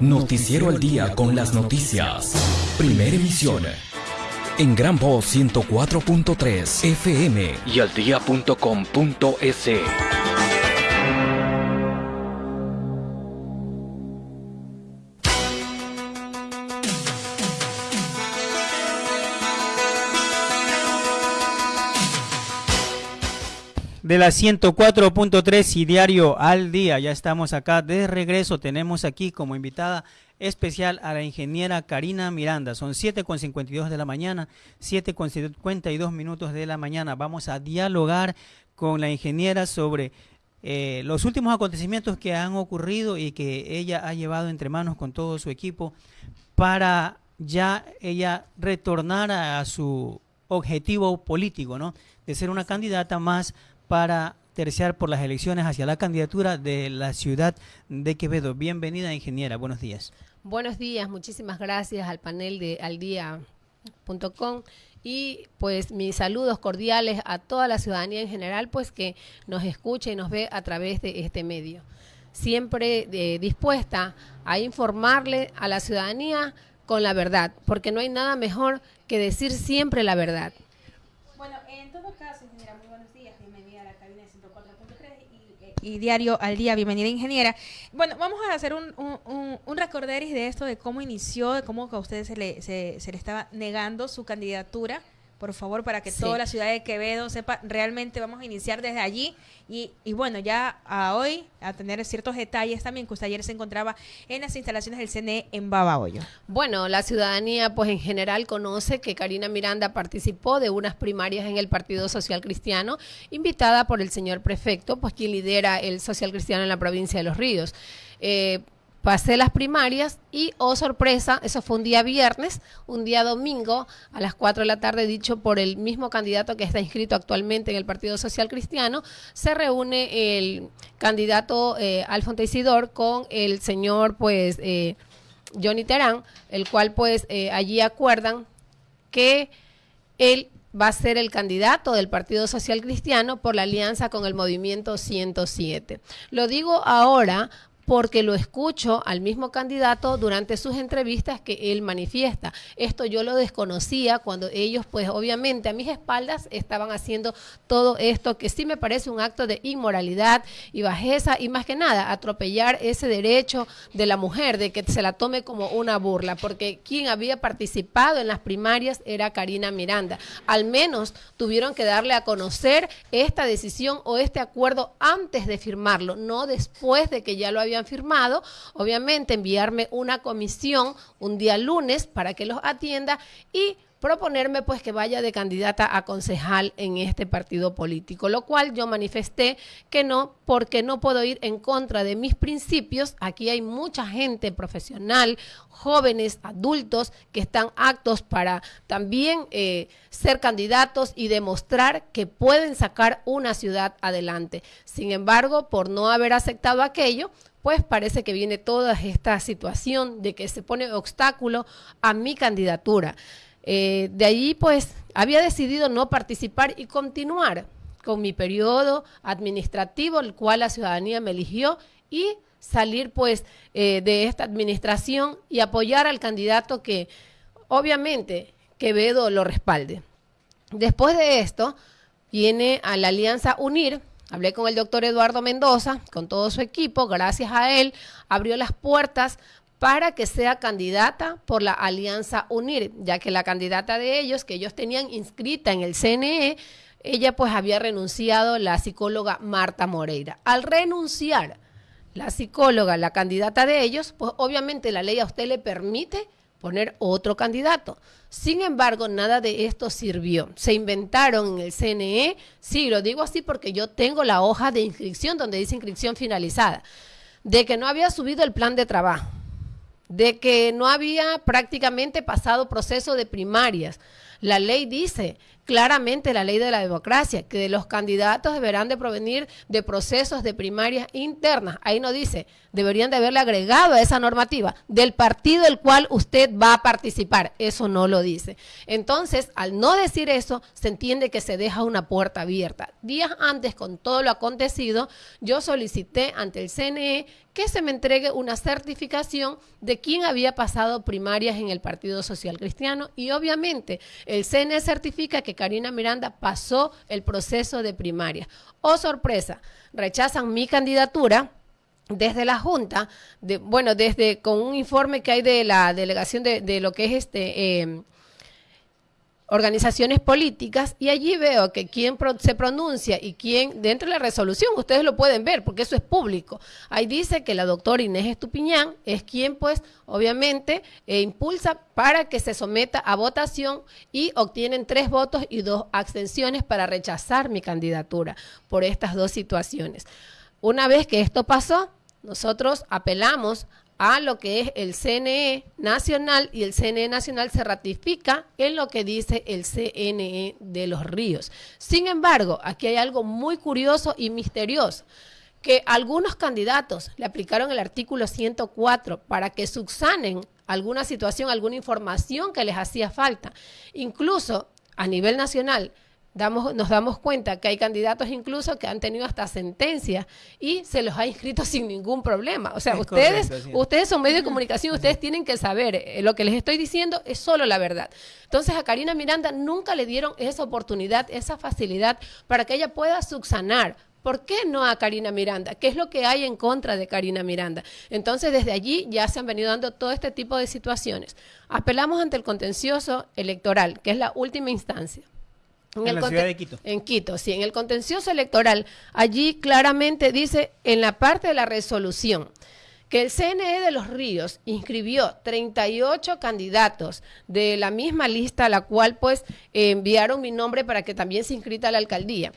Noticiero al día con las noticias. Primera emisión. En Gran Voz 104.3 FM y al de la 104.3 y diario al día. Ya estamos acá de regreso. Tenemos aquí como invitada especial a la ingeniera Karina Miranda. Son 7.52 de la mañana, 7.52 minutos de la mañana. Vamos a dialogar con la ingeniera sobre eh, los últimos acontecimientos que han ocurrido y que ella ha llevado entre manos con todo su equipo para ya ella retornar a, su objetivo político, ¿no? De ser una candidata más para terciar por las elecciones hacia la candidatura de la ciudad de Quevedo. Bienvenida, ingeniera. Buenos días. Buenos días, muchísimas gracias al panel de aldía.com y pues mis saludos cordiales a toda la ciudadanía en general, pues que nos escucha y nos ve a través de este medio. Siempre eh, dispuesta a informarle a la ciudadanía con la verdad, porque no hay nada mejor que decir siempre la verdad. Bueno, en todo caso, ingeniera, muy buenos días. Bienvenida a la cabina de 104.3 y, Diario al Día. Bienvenida, ingeniera. Bueno, vamos a hacer un, un, un, recorderis de esto, de cómo inició, de cómo a usted se le, se le estaba negando su candidatura. Por favor, para que Sí. toda la ciudad de Quevedo sepa, realmente vamos a iniciar desde allí. Y, y bueno, ya a hoy, a tener ciertos detalles también, que usted ayer se encontraba en las instalaciones del CNE en Babahoyo. Bueno, la ciudadanía pues en general conoce que Karina Miranda participó de unas primarias en el Partido Social Cristiano, invitada por el señor prefecto, pues quien lidera el Social Cristiano en la provincia de Los Ríos. Eh, pasé las primarias y, oh sorpresa, eso fue un día viernes, un día domingo a las 4 de la tarde, dicho por el mismo candidato que está inscrito actualmente en el Partido Social Cristiano, se reúne el candidato eh, Alfonso Isidor con el señor, pues, eh, Johnny Terán, el cual pues eh, allí acuerdan que él va a ser el candidato del Partido Social Cristiano por la alianza con el Movimiento 107. Lo digo ahora porque lo escucho al mismo candidato durante sus entrevistas que él manifiesta. Esto yo lo desconocía cuando ellos, pues obviamente a mis espaldas estaban haciendo todo esto que sí me parece un acto de inmoralidad y bajeza y más que nada atropellar ese derecho de la mujer de que se la tome como una burla, porque quien había participado en las primarias era Karina Miranda. Al menos tuvieron que darle a conocer esta decisión o este acuerdo antes de firmarlo, no después de que ya lo habían firmado. Obviamente enviarme una comisión un día lunes para que los atienda y proponerme pues que vaya de candidata a concejal en este partido político, lo cual yo manifesté que no, porque no puedo ir en contra de mis principios. Aquí hay mucha gente profesional, jóvenes, adultos, que están actos para también eh, ser candidatos y demostrar que pueden sacar una ciudad adelante. Sin embargo, por no haber aceptado aquello, pues parece que viene toda esta situación de que se pone obstáculo a mi candidatura. Eh, de allí, pues, había decidido no participar y continuar con mi periodo administrativo, el cual la ciudadanía me eligió, y salir, pues, eh, de esta administración y apoyar al candidato que, obviamente, Quevedo lo respalde. Después de esto, viene a la Alianza Unir, Hablé con el doctor Eduardo Mendoza, con todo su equipo, gracias a él, abrió las puertas para que sea candidata por la Alianza Unir, ya que la candidata de ellos, que ellos tenían inscrita en el CNE, ella pues había renunciado, la psicóloga Marta Moreira. Al renunciar la psicóloga, la candidata de ellos, pues obviamente la ley a usted le permite poner otro candidato. Sin embargo, nada de esto sirvió. Se inventaron en el CNE, sí, lo digo así porque yo tengo la hoja de inscripción donde dice inscripción finalizada, de que no había subido el plan de trabajo, de que no había prácticamente pasado proceso de primarias. La ley dice claramente la ley de la democracia, que los candidatos deberán de provenir de procesos de primarias internas. Ahí no dice, deberían de haberle agregado a esa normativa del partido del cual usted va a participar. Eso no lo dice. Entonces, al no decir eso, se entiende que se deja una puerta abierta. Días antes, con todo lo acontecido, yo solicité ante el CNE que se me entregue una certificación de quién había pasado primarias en el Partido Social Cristiano y obviamente el CNE certifica que Karina Miranda pasó el proceso de primaria. Oh sorpresa, rechazan mi candidatura desde la Junta, de, bueno, desde con un informe que hay de la delegación de, de lo que es este... Eh, organizaciones políticas y allí veo que quien se pronuncia y quien dentro de la resolución, ustedes lo pueden ver porque eso es público. Ahí dice que la doctora Inés Estupiñán es quien pues obviamente eh, impulsa para que se someta a votación y obtienen tres votos y dos abstenciones para rechazar mi candidatura por estas dos situaciones. Una vez que esto pasó, nosotros apelamos a lo que es el CNE nacional y el CNE nacional se ratifica en lo que dice el CNE de los ríos. Sin embargo, aquí hay algo muy curioso y misterioso que algunos candidatos le aplicaron el artículo 104 para que subsanen alguna situación, alguna información que les hacía falta. Incluso a nivel nacional, nos damos cuenta que hay candidatos incluso que han tenido hasta sentencias y se los ha inscrito sin ningún problema. O sea, ustedes, ustedes son medios de comunicación, ustedes tienen que saber, eh, lo que les estoy diciendo es solo la verdad. Entonces a Karina Miranda nunca le dieron esa oportunidad, esa facilidad para que ella pueda subsanar, ¿Por qué no a Karina Miranda? ¿Qué es lo que hay en contra de Karina Miranda? Entonces, desde allí ya se han venido dando todo este tipo de situaciones. Apelamos ante el contencioso electoral, que es la última instancia. En, la ciudad de Quito. En Quito, sí. En el contencioso electoral, allí claramente dice en la parte de la resolución que el CNE de los Ríos inscribió 38 candidatos de la misma lista a la cual pues enviaron mi nombre para que también se inscrita a la alcaldía.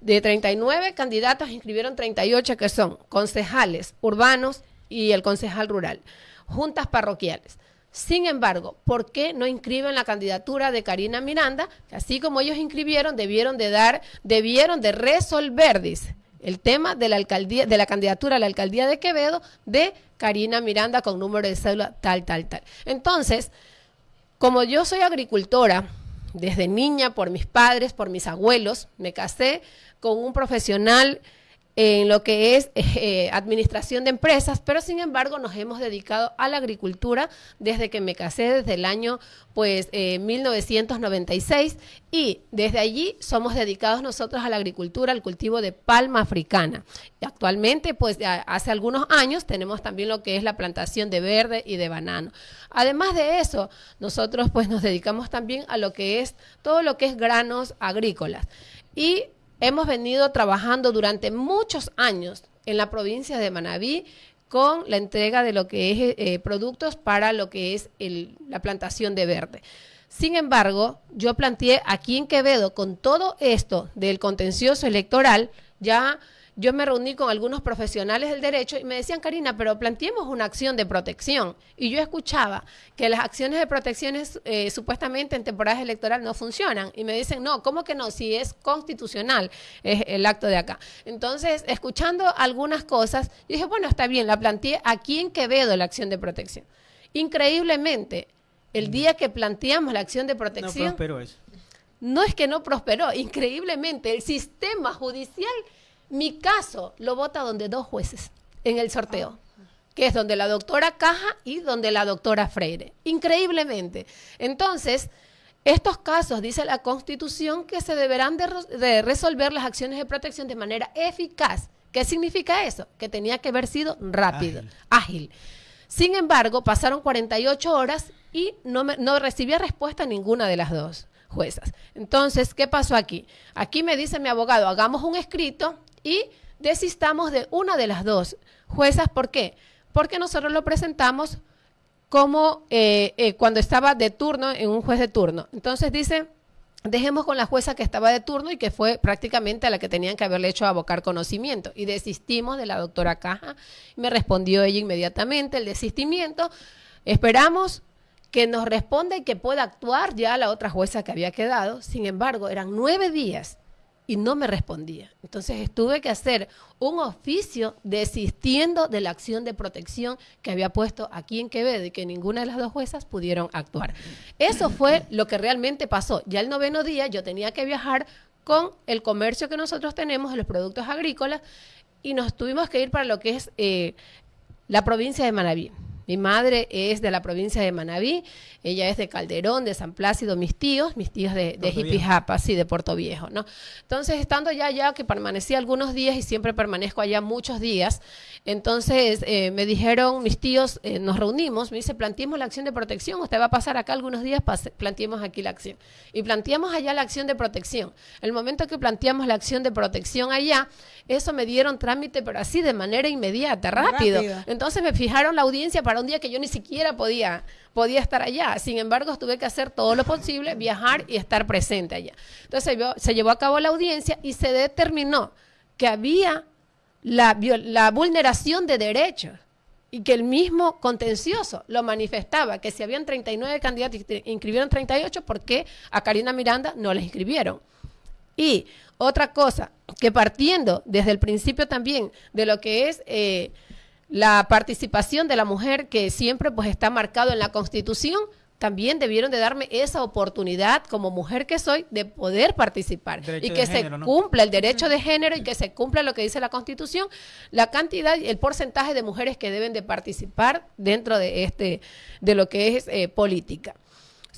De 39 candidatos inscribieron 38 que son concejales urbanos y el concejal rural, juntas parroquiales. Sin embargo, ¿por qué no inscriben la candidatura de Karina Miranda? Así como ellos inscribieron, debieron de dar, debieron de resolver, dice, el tema de la alcaldía, de la candidatura a la alcaldía de Quevedo de Karina Miranda con número de cédula tal, tal, tal. Entonces, como yo soy agricultora, desde niña, por mis padres, por mis abuelos, me casé con un profesional en lo que es eh, administración de empresas, pero sin embargo nos hemos dedicado a la agricultura desde que me casé, desde el año pues 1996 eh, y desde allí somos dedicados nosotros a la agricultura, al cultivo de palma africana. Y actualmente pues hace algunos años tenemos también lo que es la plantación de verde y de banano. Además de eso, nosotros pues nos dedicamos también a lo que es todo lo que es granos agrícolas. Y hemos venido trabajando durante muchos años en la provincia de Manabí con la entrega de lo que es eh, productos para lo que es la plantación de verde. Sin embargo, yo planteé aquí en Quevedo con todo esto del contencioso electoral, ya yo me reuní con algunos profesionales del derecho y me decían, Karina, pero planteemos una acción de protección. Y yo escuchaba que las acciones de protección eh, supuestamente en temporadas electorales no funcionan. Y me dicen, no, ¿cómo que no? Si es constitucional es el acto de acá. Entonces, escuchando algunas cosas, yo dije, bueno, está bien, la planteé aquí en Quevedo la acción de protección. Increíblemente, el día que planteamos la acción de protección... No prosperó eso. No es que no prosperó, increíblemente, el sistema judicial mi caso lo vota donde dos jueces en el sorteo, que es donde la doctora Caja y donde la doctora Freire. Increíblemente. Entonces, estos casos, dice la Constitución, que se deberán de, resolver las acciones de protección de manera eficaz. ¿Qué significa eso? Que tenía que haber sido rápido, ágil. Sin embargo, pasaron 48 horas y no, no recibía respuesta ninguna de las dos juezas. Entonces, ¿qué pasó aquí? Aquí me dice mi abogado, hagamos un escrito y desistamos de una de las dos juezas. ¿Por qué? Porque nosotros lo presentamos como eh, eh, cuando estaba de turno en un juez de turno. Entonces dice, dejemos con la jueza que estaba de turno y que fue prácticamente a la que tenían que haberle hecho abocar conocimiento. Y desistimos de la doctora Caja. Me respondió ella inmediatamente el desistimiento. Esperamos que nos responde que pueda actuar ya la otra jueza que había quedado. Sin embargo, eran nueve días y no me respondía. Entonces tuve que hacer un oficio desistiendo de la acción de protección que había puesto aquí en Quevedo y que ninguna de las dos juezas pudieron actuar. Eso fue lo que realmente pasó. Ya el noveno día yo tenía que viajar con el comercio que nosotros tenemos de los productos agrícolas y nos tuvimos que ir para lo que es eh, la provincia de Manaví. Mi madre es de la provincia de Manabí, ella es de Calderón, de San Plácido, mis tíos, mis tíos de, de Jipijapa, sí, de Puerto Viejo, ¿no? Entonces, estando ya allá, que permanecí algunos días y siempre permanezco allá muchos días, entonces eh, me dijeron mis tíos, eh, nos reunimos, me dice, planteemos la acción de protección, usted va a pasar acá algunos días, planteemos aquí la acción. Y planteamos allá la acción de protección. El momento que planteamos la acción de protección allá, eso me dieron trámite, pero así de manera inmediata, rápido. Entonces me fijaron la audiencia para un día que yo ni siquiera podía, podía estar allá. Sin embargo, tuve que hacer todo lo posible, viajar y estar presente allá. Entonces se, llevó a cabo la audiencia y se determinó que había la, vulneración de derechos y que el mismo contencioso lo manifestaba, que si habían 39 candidatos y inscribieron 38, ¿por qué a Karina Miranda no les inscribieron? Y otra cosa, que partiendo desde el principio también de lo que es eh, la participación de la mujer que siempre pues está marcado en la Constitución, también debieron de darme esa oportunidad como mujer que soy de poder participar y que se cumpla el derecho de género y que se cumpla lo que dice la Constitución, la cantidad y el porcentaje de mujeres que deben de participar dentro de este de lo que es eh, política.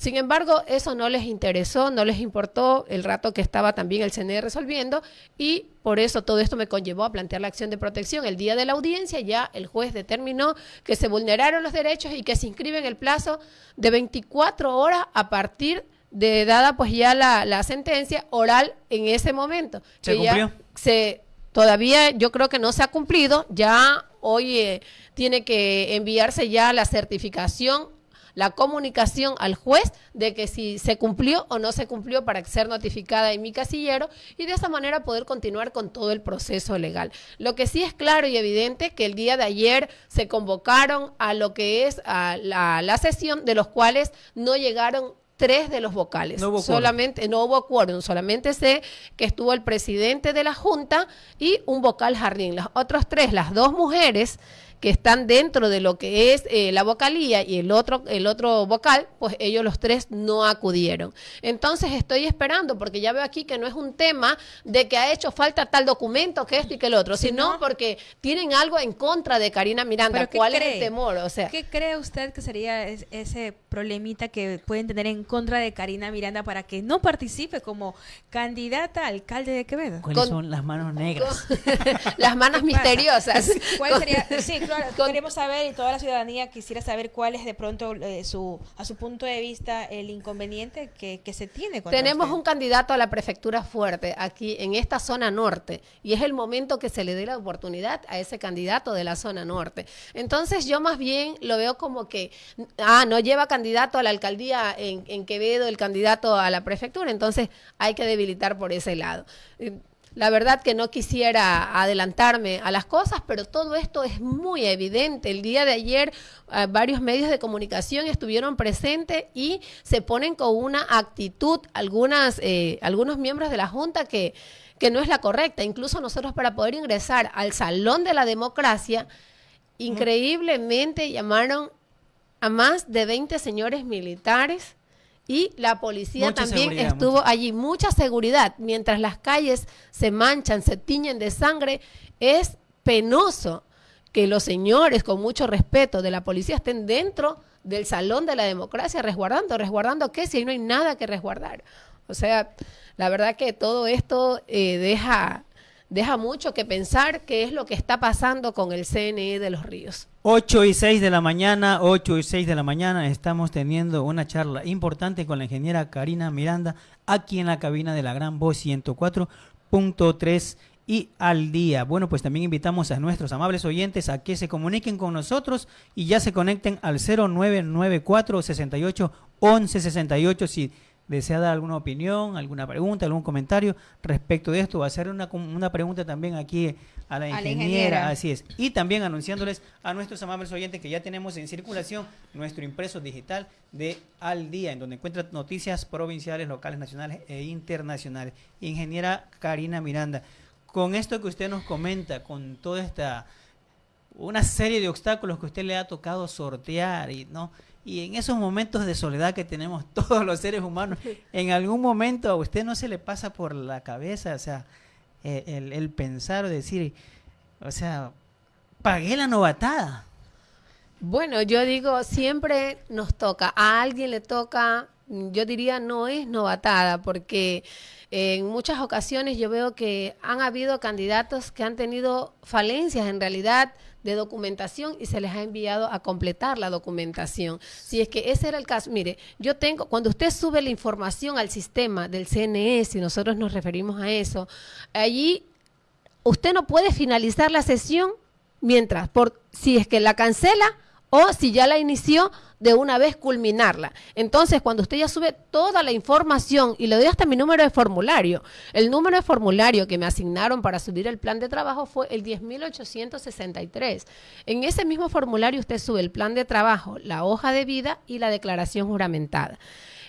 Sin embargo, eso no les interesó, no les importó el rato que estaba también el CNE resolviendo y por eso todo esto me conllevó a plantear la acción de protección. El día de la audiencia ya el juez determinó que se vulneraron los derechos y que se inscribe en el plazo de 24 horas a partir de dada pues ya la, sentencia oral en ese momento. ¿Se cumplió? se, todavía yo creo que no se ha cumplido, ya hoy eh, tiene que enviarse ya la certificación la comunicación al juez de que si se cumplió o no se cumplió para ser notificada en mi casillero y de esa manera poder continuar con todo el proceso legal. Lo que sí es claro y evidente que el día de ayer se convocaron a lo que es a la, la sesión de los cuales no llegaron tres de los vocales. No hubo solamente no hubo quórum, solamente sé que estuvo el presidente de la Junta y un vocal jardín. Los otros tres, las dos mujeres que están dentro de lo que es eh, la vocalía y el otro, el otro vocal, pues ellos los tres no acudieron. Entonces estoy esperando, porque ya veo aquí que no es un tema de que ha hecho falta tal documento, que esto y que el otro, sino porque tienen algo en contra de Karina Miranda. ¿Cuál es el temor? O sea, ¿Qué cree usted que sería ese problemita que pueden tener en contra de Karina Miranda para que no participe como candidata a alcalde de Quevedo? ¿Cuáles son las manos negras? las manos misteriosas. ¿Cuál sería? Sí, queremos saber y toda la ciudadanía quisiera saber cuál es de pronto eh, su, a su punto de vista el inconveniente que, se tiene. Tenemos un candidato a la prefectura fuerte aquí en esta zona norte y es el momento que se le dé la oportunidad a ese candidato de la zona norte. Entonces yo más bien lo veo como que, ah, no lleva candidato a la alcaldía en, en Quevedo, el candidato a la prefectura, entonces hay que debilitar por ese lado. La verdad que no quisiera adelantarme a las cosas, pero todo esto es muy evidente. El día de ayer eh, varios medios de comunicación estuvieron presentes y se ponen con una actitud algunas, eh, algunos miembros de la Junta que, que no es la correcta. Incluso nosotros para poder ingresar al Salón de la Democracia, increíblemente llamaron a más de 20 señores militares y la policía también estuvo allí. Mucha seguridad. Mientras las calles se manchan, se tiñen de sangre, es penoso que los señores, con mucho respeto de la policía, estén dentro del salón de la democracia resguardando. ¿Resguardando qué? Si ahí no hay nada que resguardar. O sea, la verdad que todo esto eh, deja deja mucho que pensar qué es lo que está pasando con el CNE de los ríos. 8 y 6 de la mañana, 8 y 6 de la mañana, estamos teniendo una charla importante con la ingeniera Karina Miranda aquí en la cabina de la Gran Voz 104.3 y al día. Bueno, pues también invitamos a nuestros amables oyentes a que se comuniquen con nosotros y ya se conecten al 0994 68 11 68 si desea dar alguna opinión, alguna pregunta, algún comentario respecto de esto, va a hacer una, una pregunta también aquí a la, ingeniera, así es. Y también anunciándoles a nuestros amables oyentes que ya tenemos en circulación nuestro impreso digital de Al Día, en donde encuentran noticias provinciales, locales, nacionales e internacionales. Ingeniera Karina Miranda, con esto que usted nos comenta, con toda esta una serie de obstáculos que usted le ha tocado sortear y no y en esos momentos de soledad que tenemos todos los seres humanos, en algún momento a usted no se le pasa por la cabeza, o sea, eh, el, el pensar o decir, o sea, pagué la novatada. Bueno, yo digo, siempre nos toca, a alguien le toca, yo diría, no es novatada, porque en muchas ocasiones yo veo que han habido candidatos que han tenido falencias en realidad de documentación y se les ha enviado a completar la documentación. Si es que ese era el caso, mire, yo tengo, cuando usted sube la información al sistema del CNE, si nosotros nos referimos a eso, allí usted no puede finalizar la sesión mientras, por, si es que la cancela o si ya la inició, de una vez culminarla. Entonces, cuando usted ya sube toda la información, y le doy hasta mi número de formulario, el número de formulario que me asignaron para subir el plan de trabajo fue el 10.863. En ese mismo formulario usted sube el plan de trabajo, la hoja de vida y la declaración juramentada.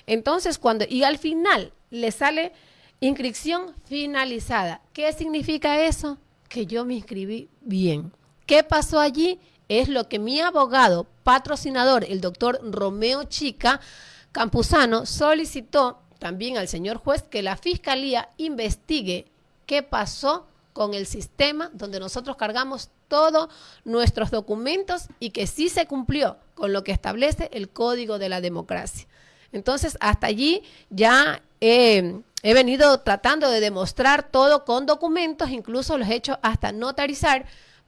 Entonces, cuando, y al final le sale inscripción finalizada. ¿Qué significa eso? Que yo me inscribí bien. ¿Qué pasó allí? Es lo que mi abogado patrocinador, el doctor Romeo Chica Campuzano, solicitó también al señor juez que la fiscalía investigue qué pasó con el sistema donde nosotros cargamos todos nuestros documentos y que sí se cumplió con lo que establece el Código de la Democracia. Entonces, hasta allí ya he venido tratando de demostrar todo con documentos, incluso los he hecho hasta notarizar,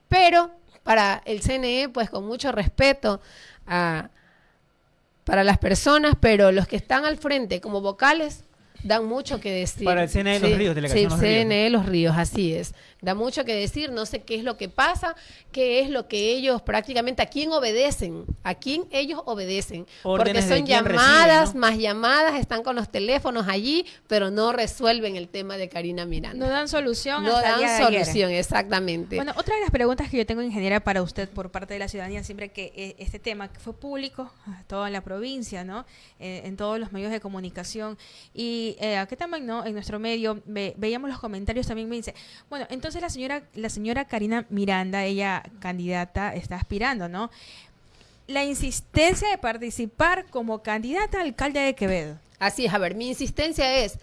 pero para el CNE, pues con mucho respeto para las personas, pero los que están al frente como vocales dan mucho que decir. Para el CNE Los Ríos, delegación sí, CNE Los Ríos, así es da mucho que decir, no sé qué es lo que pasa, qué es lo que ellos prácticamente, a quién obedecen, a quién ellos obedecen, porque son llamadas, más llamadas, están con los teléfonos allí, pero no resuelven el tema de Karina Miranda. No dan solución. No dan solución, exactamente. Bueno, otra de las preguntas que yo tengo, ingeniera, para usted por parte de la ciudadanía, siempre que eh, este tema que fue público, toda la provincia, ¿no? Eh, en todos los medios de comunicación, y eh, aquí también, ¿no? En nuestro medio, veíamos los comentarios, también me dice, bueno, entonces la señora, la señora Karina Miranda, ella candidata, está aspirando, ¿no? La insistencia de participar como candidata a alcalde de Quevedo. Así es, a ver, mi insistencia es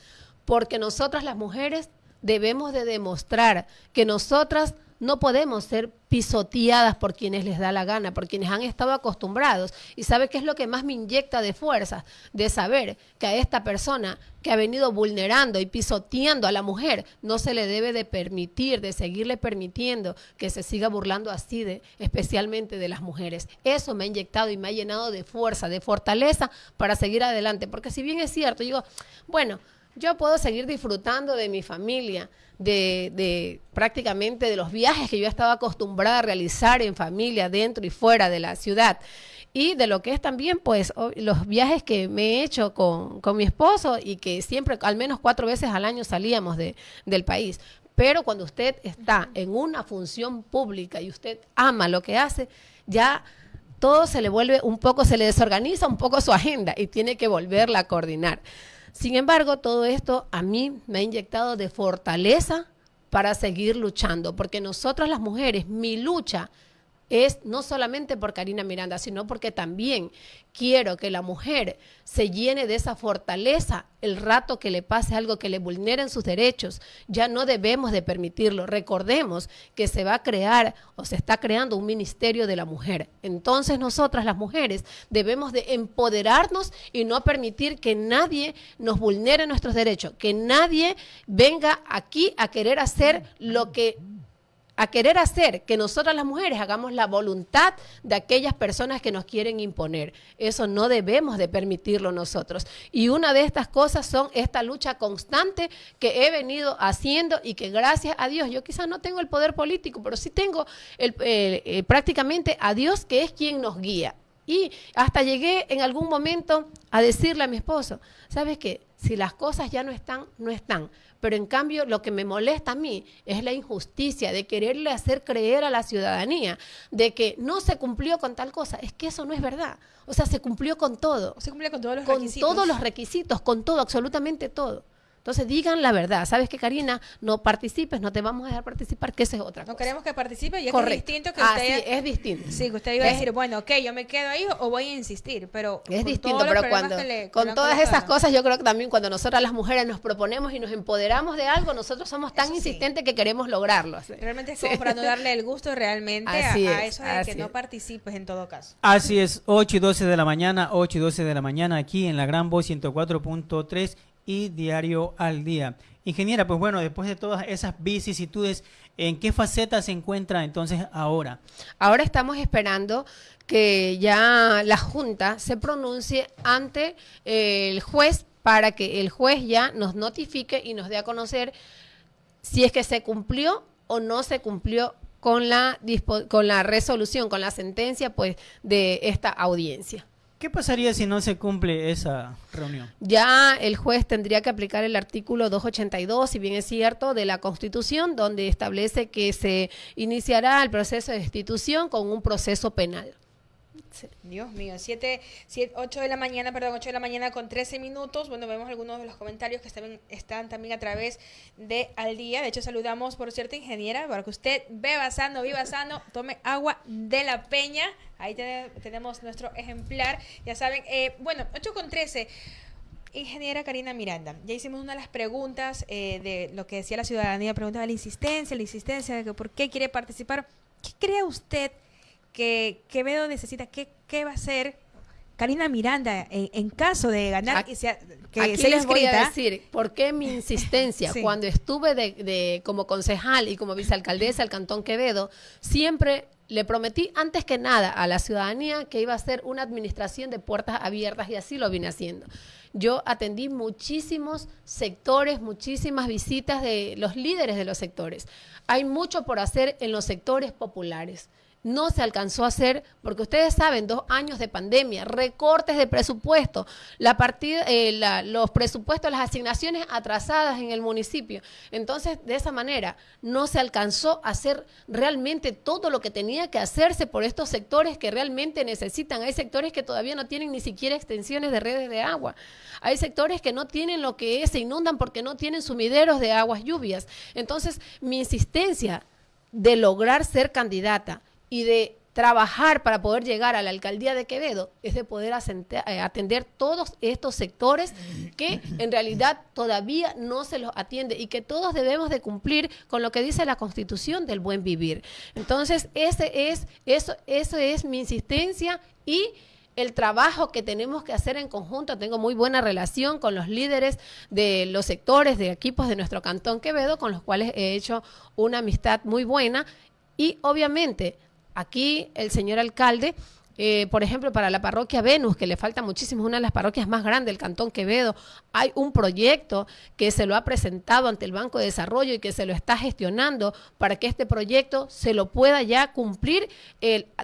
porque nosotras las mujeres debemos de demostrar que nosotras no podemos ser pisoteadas por quienes les da la gana, por quienes han estado acostumbrados. ¿Y sabe qué es lo que más me inyecta de fuerza? De saber que a esta persona que ha venido vulnerando y pisoteando a la mujer no se le debe de permitir, de seguirle permitiendo que se siga burlando así de, especialmente de las mujeres. Eso me ha inyectado y me ha llenado de fuerza, de fortaleza para seguir adelante. Porque si bien es cierto, digo, bueno, yo puedo seguir disfrutando de mi familia, de, prácticamente de los viajes que yo estaba acostumbrada a realizar en familia, dentro y fuera de la ciudad. Y de lo que es también, pues, los viajes que me he hecho con, mi esposo y que siempre, al menos cuatro veces al año salíamos de, del país. Pero cuando usted está en una función pública y usted ama lo que hace, ya todo se le vuelve un poco, se le desorganiza un poco su agenda y tiene que volverla a coordinar. Sin embargo, todo esto a mí me ha inyectado de fortaleza para seguir luchando, porque nosotras las mujeres, mi lucha es no solamente por Karina Miranda, sino porque también quiero que la mujer se llene de esa fortaleza el rato que le pase algo que le vulneren sus derechos. Ya no debemos de permitirlo. Recordemos que se va a crear o se está creando un ministerio de la mujer. Entonces nosotras las mujeres debemos de empoderarnos y no permitir que nadie nos vulnere nuestros derechos, que nadie venga aquí a querer hacer lo que a querer hacer que nosotras las mujeres hagamos la voluntad de aquellas personas que nos quieren imponer. Eso no debemos de permitirlo nosotros. Y una de estas cosas son esta lucha constante que he venido haciendo y que gracias a Dios, yo quizás no tengo el poder político, pero sí tengo el, prácticamente a Dios que es quien nos guía. Y hasta llegué en algún momento a decirle a mi esposo, ¿sabes qué? Si las cosas ya no están, no están. Pero en cambio lo que me molesta a mí es la injusticia de quererle hacer creer a la ciudadanía de que no se cumplió con tal cosa. Es que eso no es verdad. O sea, se cumplió con todo. Se cumplió con todos los con requisitos. todos los requisitos, con todo, absolutamente todo. Entonces digan la verdad. ¿Sabes qué, Karina? No participes, no te vamos a dejar participar, que esa es otra No cosa. queremos que participe y es, que distinto que Ah, usted... sí, es distinto. Sí, que usted iba a Es- decir, bueno, ok, yo me quedo ahí o voy a insistir, pero... Es con distinto, pero cuando que le- que con todas colocado. esas cosas, yo creo que también cuando nosotras las mujeres nos proponemos y nos empoderamos de algo, nosotros somos tan Eso sí. insistentes que queremos lograrlo. así. Realmente es Sí. como para no darle el gusto realmente a, Así a es, eso de así que no es. participes en todo caso. Así es, 8 y 12 de la mañana, 8 y 12 de la mañana aquí en la Gran Voz 104.3 y Diario al Día. Ingeniera, pues bueno, después de todas esas vicisitudes, ¿en qué faceta se encuentra entonces ahora? Ahora estamos esperando que ya la Junta se pronuncie ante el juez para que el juez ya nos notifique y nos dé a conocer si es que se cumplió o no se cumplió con la con la resolución, con la sentencia pues de esta audiencia. ¿Qué pasaría si no se cumple esa reunión? Ya el juez tendría que aplicar el artículo 282, si bien es cierto, de la Constitución, donde establece que se iniciará el proceso de destitución con un proceso penal. Dios mío, 7, 8 de la mañana, perdón, 8 de la mañana con 13 minutos. Bueno, vemos algunos de los comentarios que están, están también a través de Al Día. De hecho, saludamos, por cierto, ingeniera, para que usted beba sano, viva sano, tome agua de la peña. Ahí te- tenemos nuestro ejemplar. Ya saben, eh, bueno, 8 con 13. Ingeniera Karina Miranda, ya hicimos una de las preguntas eh, de lo que decía la ciudadanía, preguntaba la insistencia, la insistencia de que por qué quiere participar. ¿Qué cree usted que Quevedo necesita? ¿Qué, qué va a hacer Karina Miranda en, en caso de ganar Aquí- y sea, que Aquí les voy a decir por qué mi insistencia. Sí. Cuando estuve de, de- como concejal y como vicealcaldesa del Cantón Quevedo, siempre le prometí antes que nada a la ciudadanía que iba a ser una administración de puertas abiertas y así lo vine haciendo. Yo atendí muchísimos sectores, muchísimas visitas de los líderes de los sectores. Hay mucho por hacer en los sectores populares no se alcanzó a hacer, porque ustedes saben, dos años de pandemia, recortes de presupuesto, la partida, eh, la- los presupuestos, las asignaciones atrasadas en el municipio. Entonces, de esa manera, no se alcanzó a hacer realmente todo lo que tenía que hacerse por estos sectores que realmente necesitan. Hay sectores que todavía no tienen ni siquiera extensiones de redes de agua. Hay sectores que no tienen lo que es, se inundan porque no tienen sumideros de aguas lluvias. Entonces, mi insistencia de lograr ser candidata y de trabajar para poder llegar a la alcaldía de Quevedo es de poder eh, atender todos estos sectores que en realidad todavía no se los atiende y que todos debemos de cumplir con lo que dice la Constitución del buen vivir. Entonces, ese es eso eso es mi insistencia y el trabajo que tenemos que hacer en conjunto. Tengo muy buena relación con los líderes de los sectores, de equipos de nuestro Cantón Quevedo, con los cuales he hecho una amistad muy buena. Y obviamente, aquí el señor alcalde, eh, por ejemplo, para la parroquia Venus, que le falta muchísimo, es una de las parroquias más grandes del Cantón Quevedo, hay un proyecto que se lo ha presentado ante el Banco de Desarrollo y que se lo está gestionando para que este proyecto se lo pueda ya cumplir,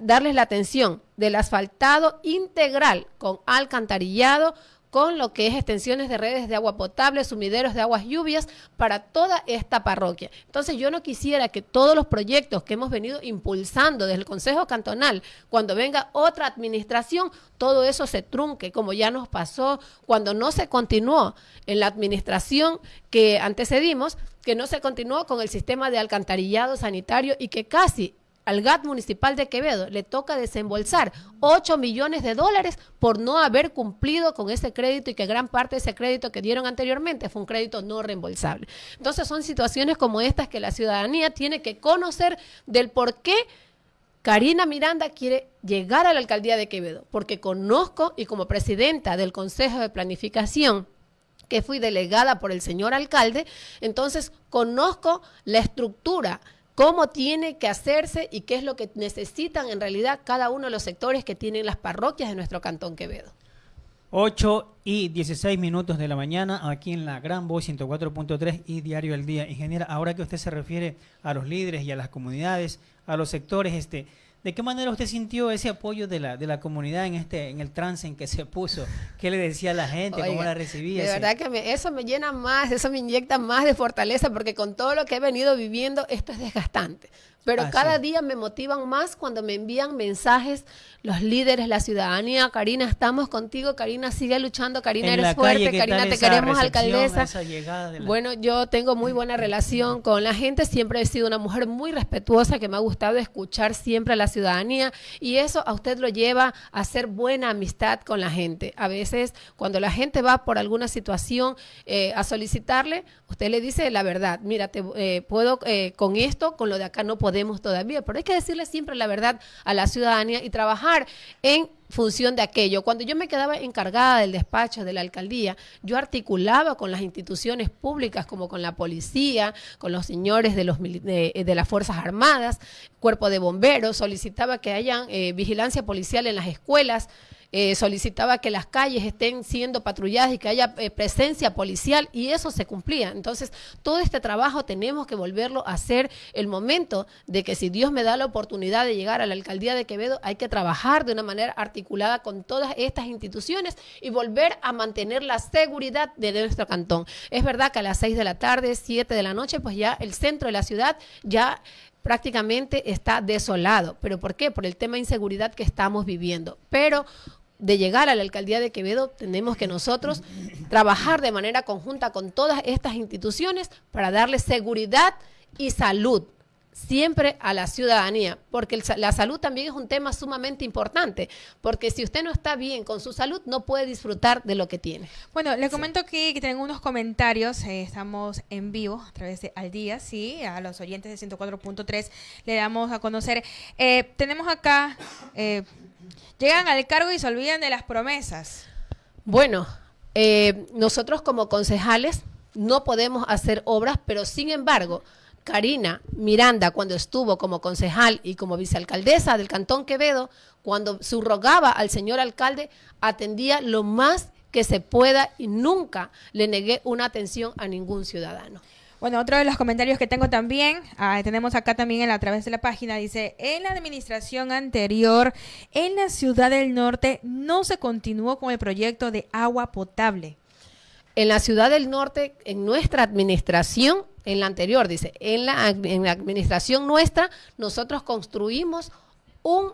darles la atención del asfaltado integral con alcantarillado, con lo que es extensiones de redes de agua potable, sumideros de aguas lluvias para toda esta parroquia. Entonces yo no quisiera que todos los proyectos que hemos venido impulsando desde el Consejo Cantonal, cuando venga otra administración, todo eso se trunque, como ya nos pasó cuando no se continuó en la administración que antecedimos, que no se continuó con el sistema de alcantarillado sanitario y que casi al GAT municipal de Quevedo le toca desembolsar 8 millones de dólares por no haber cumplido con ese crédito y que gran parte de ese crédito que dieron anteriormente fue un crédito no reembolsable. Entonces son situaciones como estas que la ciudadanía tiene que conocer del por qué Karina Miranda quiere llegar a la alcaldía de Quevedo, porque conozco y como presidenta del Consejo de Planificación que fui delegada por el señor alcalde, entonces conozco la estructura, cómo tiene que hacerse y qué es lo que necesitan en realidad cada uno de los sectores que tienen las parroquias de nuestro Cantón Quevedo. 8 y 16 minutos de la mañana aquí en la Gran Voz 104.3 y Diario El Día. Ingeniera, ahora que usted se refiere a los líderes y a las comunidades, a los sectores, este, ¿De qué manera usted sintió ese apoyo de la, de la comunidad en este en el trance en que se puso? ¿Qué le decía a la gente? ¿Cómo la recibía? De verdad que eso me llena más, eso me inyecta más de fortaleza, porque con todo lo que he venido viviendo, esto es desgastante. Pero ah, cada día me motivan más cuando me envían mensajes los líderes, la ciudadanía. Karina, estamos contigo. Karina, sigue luchando. Karina, eres fuerte. Karina, te queremos alcaldesa. Bueno, yo tengo muy buena relación con la gente. Siempre he sido una mujer muy respetuosa que me ha gustado escuchar siempre a la ciudadanía. Y eso a usted lo lleva a hacer buena amistad con la gente. A veces, cuando la gente va por alguna situación eh, a solicitarle, usted le dice la verdad. Mira, te eh, puedo eh, con esto, con lo de acá no podemos todavía, pero hay que decirle siempre la verdad a la ciudadanía y trabajar en función de aquello. Cuando yo me quedaba encargada del despacho de la alcaldía, yo articulaba con las instituciones públicas como con la policía, con los señores de, los, de, las Fuerzas Armadas, cuerpo de bomberos, solicitaba que haya eh, vigilancia policial en las escuelas, eh, solicitaba que las calles estén siendo patrulladas y que haya eh, presencia policial y eso se cumplía. Entonces, todo este trabajo tenemos que volverlo a hacer el momento de que si Dios me da la oportunidad de llegar a la alcaldía de Quevedo, hay que trabajar de una manera articulada con todas estas instituciones y volver a mantener la seguridad de nuestro cantón. Es verdad que a las 6 de la tarde, 7 de la noche, pues ya el centro de la ciudad ya prácticamente está desolado. ¿Pero por qué? Por el tema de inseguridad que estamos viviendo. Pero de llegar a la alcaldía de Quevedo, tenemos que nosotros trabajar de manera conjunta con todas estas instituciones para darle seguridad y salud siempre a la ciudadanía, porque la salud también es un tema sumamente importante, porque si usted no está bien con su salud, no puede disfrutar de lo que tiene. Bueno, le comento que, tengo unos comentarios, eh, estamos en vivo a través de Al Día, sí, a los oyentes de 104.3 le damos a conocer. Eh, tenemos acá... Eh, llegan al cargo y se olvidan de las promesas. Bueno, eh, nosotros como concejales no podemos hacer obras, pero sin embargo, Karina Miranda, cuando estuvo como concejal y como vicealcaldesa del Cantón Quevedo, cuando subrogaba al señor alcalde, atendía lo más que se pueda y nunca le negué una atención a ningún ciudadano. Bueno, otro de los comentarios que tengo también, ah, tenemos acá también a través de la página, dice, en la administración anterior, en la ciudad del norte, no se continuó con el proyecto de agua potable. En la ciudad del norte, en nuestra administración, en la anterior, dice, en la, administración nuestra, nosotros construimos un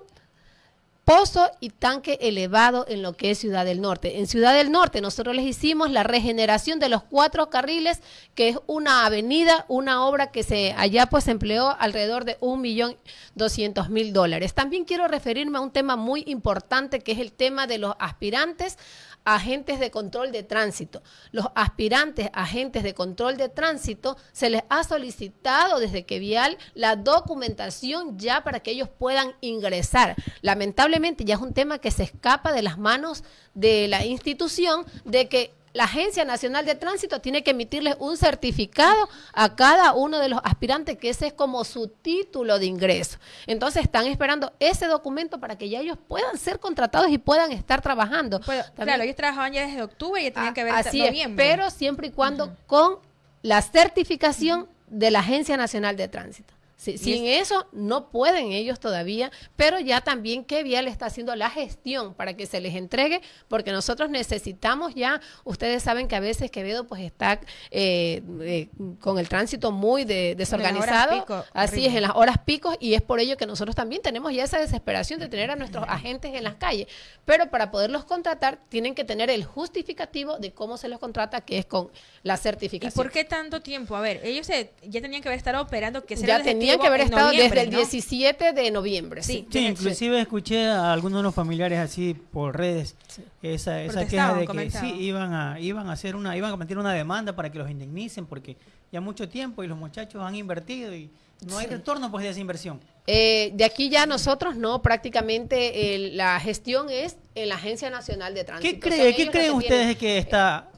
pozo y tanque elevado en lo que es Ciudad del Norte. En Ciudad del Norte nosotros les hicimos la regeneración de los cuatro carriles, que es una avenida, una obra que se allá pues empleó alrededor de un millón doscientos mil dólares. También quiero referirme a un tema muy importante que es el tema de los aspirantes agentes de control de tránsito. Los aspirantes agentes de control de tránsito se les ha solicitado desde que Vial la documentación ya para que ellos puedan ingresar. Lamentablemente ya es un tema que se escapa de las manos de la institución de que la Agencia Nacional de Tránsito tiene que emitirles un certificado a cada uno de los aspirantes, que ese es como su título de ingreso. Entonces están esperando ese documento para que ya ellos puedan ser contratados y puedan estar trabajando. claro, ellos trabajaban ya desde octubre y ya tenían que ver así noviembre. pero siempre y cuando con la certificación de la Agencia Nacional de Tránsito. Sin eso no pueden ellos todavía, pero ya también que Vial está haciendo la gestión para que se les entregue, porque nosotros necesitamos ya, ustedes saben que a veces Quevedo pues está eh, eh, con el tránsito muy desorganizado, así es, en las horas picos, y es por ello que nosotros también tenemos ya esa desesperación de tener a nuestros agentes en las calles, pero para poderlos contratar tienen que tener el justificativo de cómo se los contrata, que es con la certificación. ¿Y por qué tanto tiempo? A ver, ellos ya tenían que haber estado operando, que ya tenían que haber estado desde el 17 de noviembre. Sí, inclusive escuché a algunos de los familiares así por redes esa, esa queja de que sí iban a iban a hacer una iban a meter una demanda para que los indemnicen porque ya mucho tiempo y los muchachos han invertido y no hay retorno pues de esa inversión. Eh, de aquí ya nosotros no, prácticamente la gestión es en la Agencia Nacional de Tránsito. ¿Qué, cree, ¿qué creen ustedes que está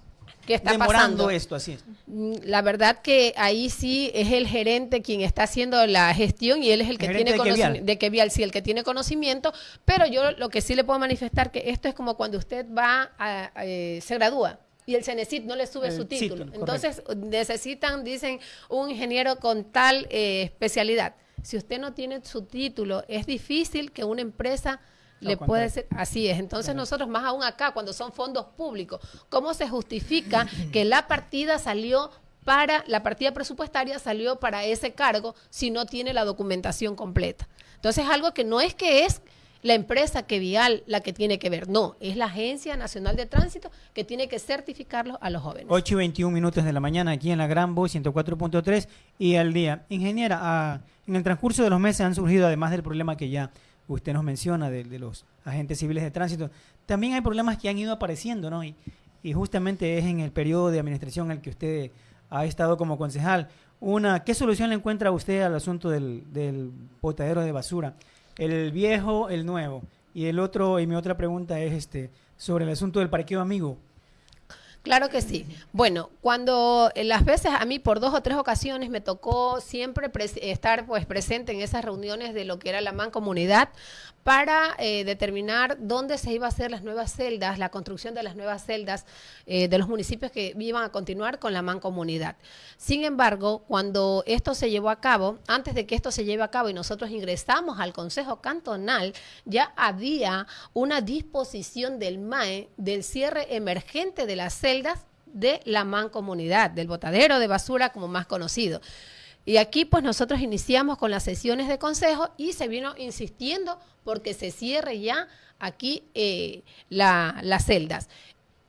¿Qué está demorando esto así? Mm, la verdad que ahí sí es el gerente quien está haciendo la gestión y él es el que tiene conocimiento de Kevial, sí, el que tiene conocimiento, pero yo lo que sí le puedo manifestar que esto es como cuando usted va a, eh, se gradúa y el CENESIT no le sube su título. Entonces necesitan, dicen, un ingeniero con tal eh, especialidad si usted no tiene su título, es difícil que una empresa le puede ser, así es. Entonces nosotros más aún acá, cuando son fondos públicos, ¿cómo se justifica que la partida salió para, la partida presupuestaria salió para ese cargo si no tiene la documentación completa? Entonces algo que no es que es la empresa que vial la que tiene que ver, no, es la Agencia Nacional de Tránsito que tiene que certificarlos a los jóvenes. 8 y 21 minutos de la mañana aquí en la Gran Voz 104.3 y al día. Ingeniera, ah, en el transcurso de los meses han surgido, además del problema que ya usted nos menciona de, los agentes civiles de tránsito, también hay problemas que han ido apareciendo, ¿no? Y, justamente es en el periodo de administración en el que usted ha estado como concejal. Una, ¿Qué solución le encuentra usted al asunto del, del botadero de basura? el viejo, el nuevo. Y el otro, y mi otra pregunta es este sobre el asunto del parqueo amigo. Claro que sí. Bueno, cuando eh, las veces a mí por dos o tres ocasiones me tocó siempre estar pues presente en esas reuniones de lo que era la mancomunidad para eh, determinar dónde se iba a hacer las nuevas celdas, la construcción de las nuevas celdas eh, de los municipios que iban a continuar con la mancomunidad. Sin embargo, cuando esto se llevó a cabo, antes de que esto se lleve a cabo y nosotros ingresamos al Consejo Cantonal, ya había una disposición del MAE del cierre emergente de las celdas de la mancomunidad, del botadero de basura como más conocido. Y aquí pues nosotros iniciamos con las sesiones de consejo y se vino insistiendo porque se cierre ya aquí eh, las celdas.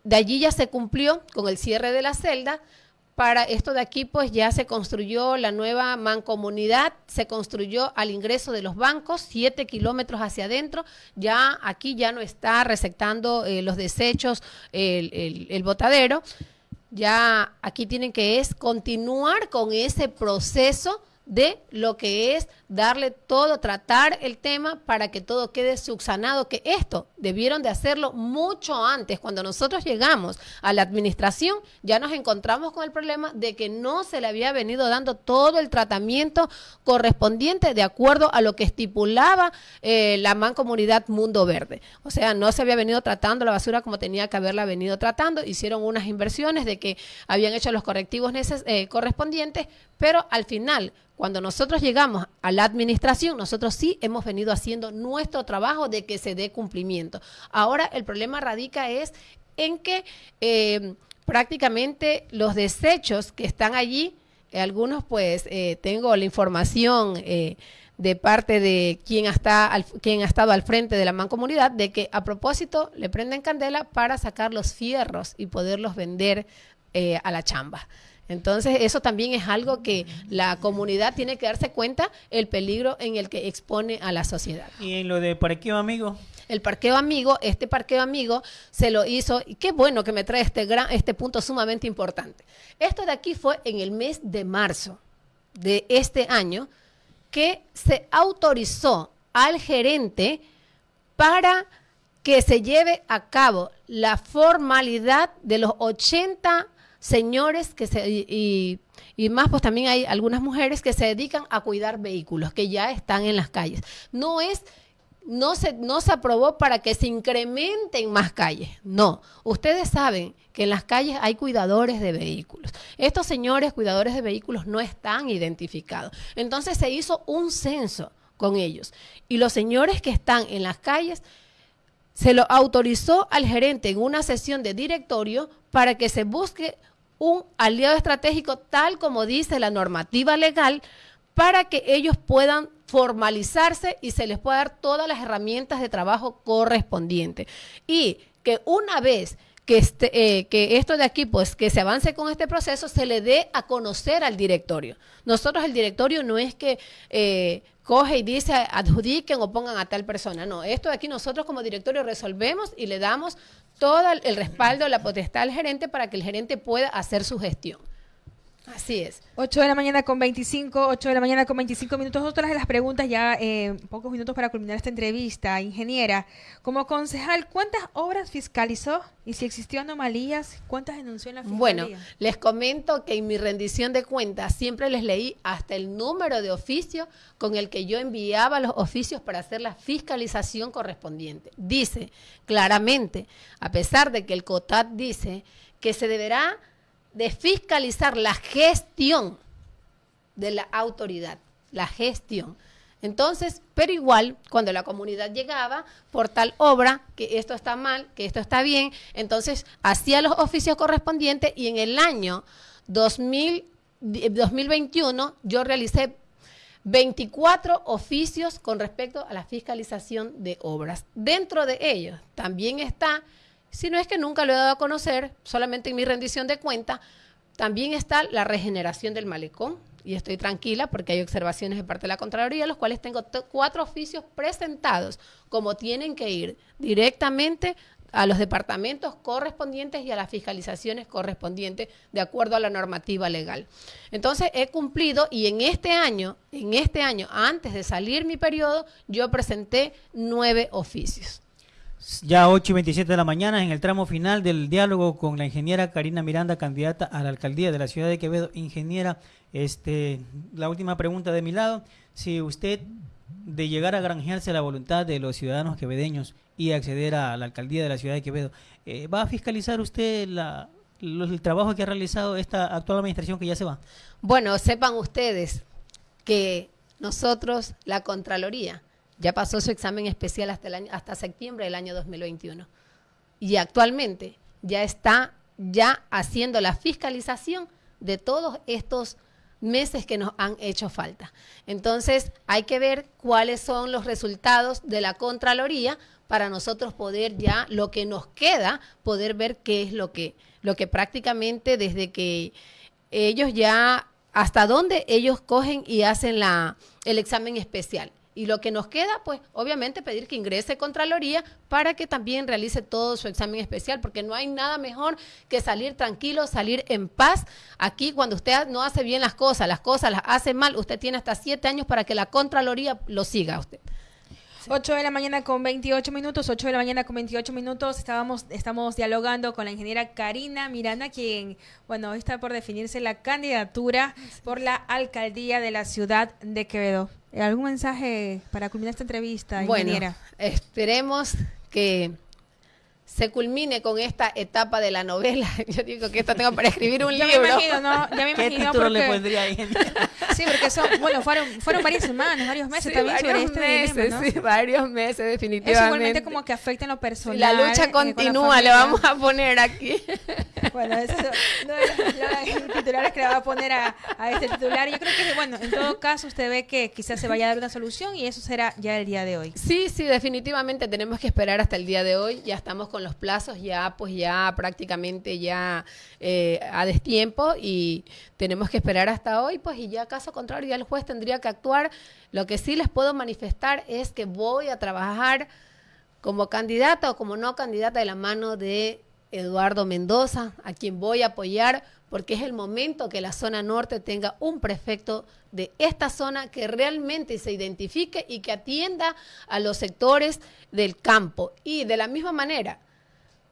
De allí ya se cumplió con el cierre de la celda. Para esto de aquí, pues ya se construyó la nueva mancomunidad, se construyó al ingreso de los bancos, siete kilómetros hacia adentro. Ya aquí ya no está receptando eh, los desechos el, el botadero ya aquí tienen que es continuar con ese proceso de lo que es darle todo, tratar el tema para que todo quede subsanado, que esto debieron de hacerlo mucho antes. Cuando nosotros llegamos a la administración, ya nos encontramos con el problema de que no se le había venido dando todo el tratamiento correspondiente de acuerdo a lo que estipulaba eh, la Mancomunidad Mundo Verde. O sea, no se había venido tratando la basura como tenía que haberla venido tratando. Hicieron unas inversiones de que habían hecho los correctivos eh, correspondientes, pero al final cuando nosotros llegamos a la administración, nosotros sí hemos venido haciendo nuestro trabajo de que se dé cumplimiento. Ahora el problema radica es en que eh, prácticamente los desechos que están allí, eh, algunos pues eh, tengo la información de parte de quien, está quien ha estado al frente de la mancomunidad, de que a propósito le prenden candela para sacar los fierros y poderlos vender a la chamba. Entonces, eso también es algo que la comunidad tiene que darse cuenta el peligro en el que expone a la sociedad. ¿Y en lo de parqueo amigo? El parqueo amigo, este parqueo amigo se lo hizo, y qué bueno que me trae este, gran, este punto sumamente importante. Esto de aquí fue en el mes de marzo de este año que se autorizó al gerente para que se lleve a cabo la formalidad de los 80 señores que se, y, y, más, pues también hay algunas mujeres que se dedican a cuidar vehículos que ya están en las calles. No es, no se, no se aprobó para que se incrementen más calles. No, ustedes saben que en las calles hay cuidadores de vehículos. Estos señores cuidadores de vehículos no están identificados. Entonces se hizo un censo con ellos. Y los señores que están en las calles se lo autorizó al gerente en una sesión de directorio para que se busque un aliado estratégico tal como dice la normativa legal para que ellos puedan formalizarse y se les pueda dar todas las herramientas de trabajo correspondientes. Y que una vez que, este, eh, que esto de aquí, pues que se avance con este proceso, se le dé a conocer al directorio. Nosotros el directorio no es que eh, coge y dice adjudiquen o pongan a tal persona. No, esto de aquí nosotros como directorio resolvemos y le damos todo el respaldo, la potestad al gerente para que el gerente pueda hacer su gestión. Así es. 8 de la mañana con 25, 8 de la mañana con 25 minutos. Otras de las preguntas ya, eh, pocos minutos para culminar esta entrevista. Ingeniera, como concejal, ¿cuántas obras fiscalizó? Y si existió anomalías, ¿cuántas denunció en la fiscalía? Bueno, les comento que en mi rendición de cuentas siempre les leí hasta el número de oficio con el que yo enviaba los oficios para hacer la fiscalización correspondiente. Dice claramente, a pesar de que el COTAT dice que se deberá de fiscalizar la gestión de la autoridad, la gestión. Entonces, pero igual, cuando la comunidad llegaba por tal obra, que esto está mal, que esto está bien, entonces hacía los oficios correspondientes y en el año 2000, 2021 yo realicé 24 oficios con respecto a la fiscalización de obras. Dentro de ellos también está, si no es que nunca lo he dado a conocer, solamente en mi rendición de cuenta, también está la regeneración del malecón, y estoy tranquila porque hay observaciones de parte de la Contraloría, los cuales tengo cuatro oficios presentados, como tienen que ir directamente a los departamentos correspondientes y a las fiscalizaciones correspondientes de acuerdo a la normativa legal. Entonces he cumplido y en este año, en este año, antes de salir mi periodo, yo presenté nueve oficios. Ya 8 y 27 de la mañana, en el tramo final del diálogo con la ingeniera Karina Miranda, candidata a la alcaldía de la ciudad de Quevedo. Ingeniera, este, la última pregunta de mi lado. Si usted, de llegar a granjearse la voluntad de los ciudadanos quevedeños y acceder a la alcaldía de la ciudad de Quevedo, eh, ¿va a fiscalizar usted la, el trabajo que ha realizado esta actual administración que ya se va? Bueno, sepan ustedes que nosotros, la Contraloría, ya pasó su examen especial hasta, el año, hasta septiembre del año 2021. Y actualmente ya está ya haciendo la fiscalización de todos estos meses que nos han hecho falta. Entonces, hay que ver cuáles son los resultados de la Contraloría para nosotros poder ya, lo que nos queda, poder ver qué es lo que, lo que prácticamente desde que ellos ya, hasta dónde ellos cogen y hacen la, el examen especial. Y lo que nos queda, pues obviamente pedir que ingrese Contraloría para que también realice todo su examen especial, porque no hay nada mejor que salir tranquilo, salir en paz. Aquí cuando usted no hace bien las cosas, las cosas las hace mal, usted tiene hasta siete años para que la Contraloría lo siga a usted. 8 de la mañana con 28 minutos, 8 de la mañana con 28 minutos, estábamos, estamos dialogando con la ingeniera Karina Miranda, quien, bueno, está por definirse la candidatura por la alcaldía de la ciudad de Quevedo. ¿Algún mensaje para culminar esta entrevista, ingeniera? Bueno, esperemos que se culmine con esta etapa de la novela. Yo digo que esto tengo para escribir un libro. Me imagino, ¿no? Ya me imagino ¿Qué título le pondría ahí? sí, porque son, bueno, fueron, fueron varias semanas, varios meses también varios sobre este meses, ¿no? Sí, varios meses, definitivamente. Eso igualmente como que afecta en lo personal. La lucha eh, continúa, le vamos a poner aquí. Bueno, eso no los titulares que le va a poner a, a, este titular. Yo creo que, bueno, en todo caso usted ve que quizás se vaya a dar una solución y eso será ya el día de hoy. Sí, sí, definitivamente tenemos que esperar hasta el día de hoy. Ya estamos con los plazos ya, pues ya prácticamente ya eh, a destiempo y tenemos que esperar hasta hoy, pues y ya caso contrario ya el juez tendría que actuar. Lo que sí les puedo manifestar es que voy a trabajar como candidata o como no candidata de la mano de Eduardo Mendoza, a quien voy a apoyar porque es el momento que la zona norte tenga un prefecto de esta zona que realmente se identifique y que atienda a los sectores del campo. Y de la misma manera,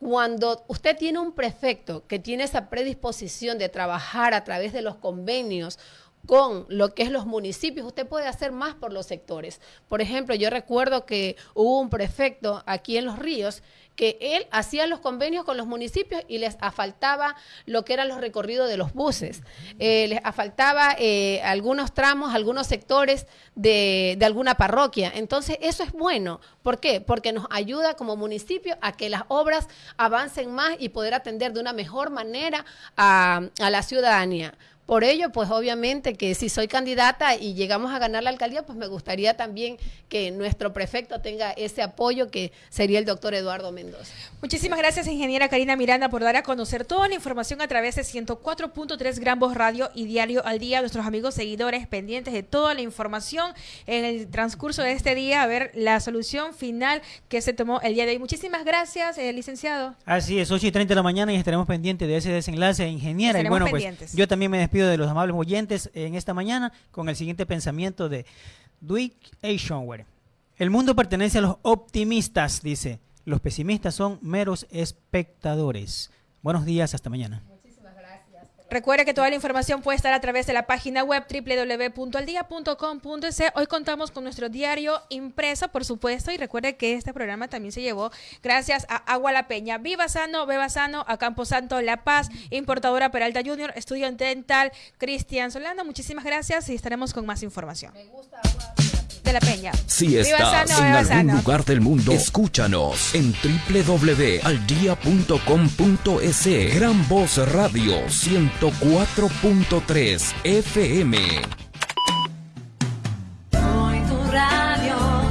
cuando usted tiene un prefecto que tiene esa predisposición de trabajar a través de los convenios con lo que es los municipios, usted puede hacer más por los sectores. Por ejemplo, yo recuerdo que hubo un prefecto aquí en Los Ríos que él hacía los convenios con los municipios y les afaltaba lo que eran los recorridos de los buses, eh, les afaltaba eh, algunos tramos, algunos sectores de, de, alguna parroquia. Entonces, eso es bueno. ¿Por qué? Porque nos ayuda como municipio a que las obras avancen más y poder atender de una mejor manera a, a la ciudadanía. Por ello, pues obviamente que si soy candidata y llegamos a ganar la alcaldía, pues me gustaría también que nuestro prefecto tenga ese apoyo que sería el doctor Eduardo Mendoza. Muchísimas gracias, ingeniera Karina Miranda, por dar a conocer toda la información a través de 104.3 Gran Voz Radio y Diario al Día. Nuestros amigos seguidores pendientes de toda la información en el transcurso de este día, a ver la solución final que se tomó el día de hoy. Muchísimas gracias, eh, licenciado. Así es, 8 y 30 de la mañana y estaremos pendientes de ese desenlace, ingeniera. y bueno, pues yo también me despido de los amables oyentes en esta mañana con el siguiente pensamiento de Dwight Eisenhower. El mundo pertenece a los optimistas, dice. Los pesimistas son meros espectadores. Buenos días, hasta mañana. Recuerde que toda la información puede estar a través de la página web www.aldia.com.es. Hoy contamos con nuestro diario impreso, por supuesto, y recuerde que este programa también se llevó gracias a Agua La Peña. Viva Sano, Beba Sano, a Campo Santo La Paz, importadora Peralta Junior, estudio dental, Cristian Solano. Muchísimas gracias y estaremos con más información. Me gusta agua si estás en algún lugar del mundo, escúchanos en www.aldia.com.es. Gran Voz Radio 104.3 FM. Hoy tu radio.